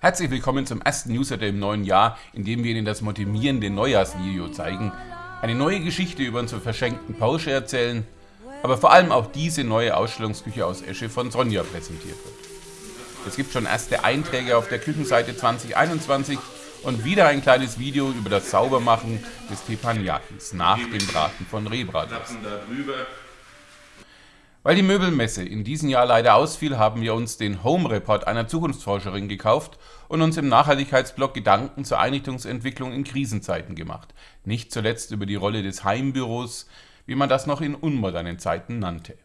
Herzlich willkommen zum ersten Newsletter im neuen Jahr, in dem wir Ihnen das motivierende Neujahrsvideo zeigen, eine neue Geschichte über unsere verschenkten Porsche erzählen, aber vor allem auch diese neue Ausstellungsküche aus Esche von Sonja präsentiert wird. Es gibt schon erste Einträge auf der Küchenseite 2021 und wieder ein kleines Video über das Saubermachen des Teppanyakis nach dem Braten von Rehbratwurst. Weil die Möbelmesse in diesem Jahr leider ausfiel, haben wir uns den Home Report einer Zukunftsforscherin gekauft und uns im Nachhaltigkeitsblog Gedanken zur Einrichtungsentwicklung in Krisenzeiten gemacht. Nicht zuletzt über die Rolle des Heimbüros, wie man das noch in unmodernen Zeiten nannte.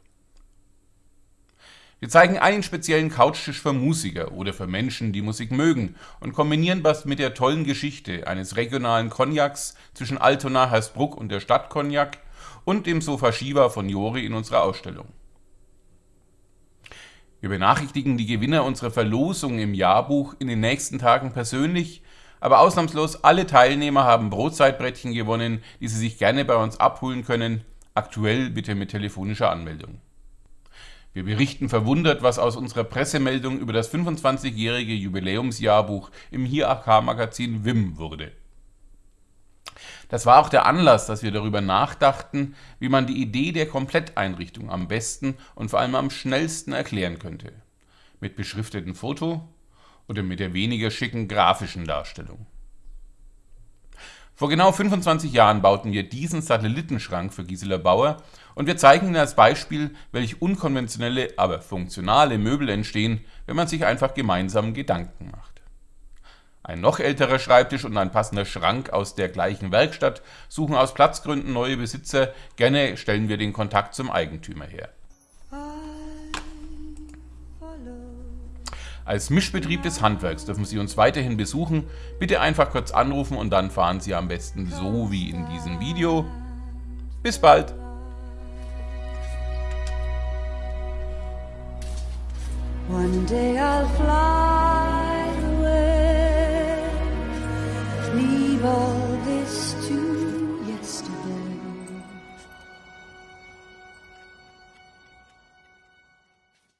Wir zeigen einen speziellen Couchtisch für Musiker oder für Menschen, die Musik mögen und kombinieren das mit der tollen Geschichte eines regionalen Cognacs zwischen Altona, Hersbruck und der Stadt Cognac und dem Sofa Shiva von Jori in unserer Ausstellung. Wir benachrichtigen die Gewinner unserer Verlosung im Jahrbuch in den nächsten Tagen persönlich, aber ausnahmslos alle Teilnehmer haben Brotzeitbrettchen gewonnen, die sie sich gerne bei uns abholen können, aktuell bitte mit telefonischer Anmeldung. Wir berichten verwundert, was aus unserer Pressemeldung über das 25-jährige Jubiläumsjahrbuch im Hier AK Magazin WIM wurde. Das war auch der Anlass, dass wir darüber nachdachten, wie man die Idee der Kompletteinrichtung am besten und vor allem am schnellsten erklären könnte. Mit beschriftetem Foto oder mit der weniger schicken grafischen Darstellung. Vor genau 25 Jahren bauten wir diesen Satellitenschrank für Gisela Bauer und wir zeigen Ihnen als Beispiel, welche unkonventionelle, aber funktionale Möbel entstehen, wenn man sich einfach gemeinsam Gedanken macht. Ein noch älterer Schreibtisch und ein passender Schrank aus der gleichen Werkstatt suchen aus Platzgründen neue Besitzer, gerne stellen wir den Kontakt zum Eigentümer her. Als Mischbetrieb des Handwerks dürfen Sie uns weiterhin besuchen. Bitte einfach kurz anrufen und dann fahren Sie am besten so wie in diesem Video. Bis bald! One day I'll fly leave all this to yesterday.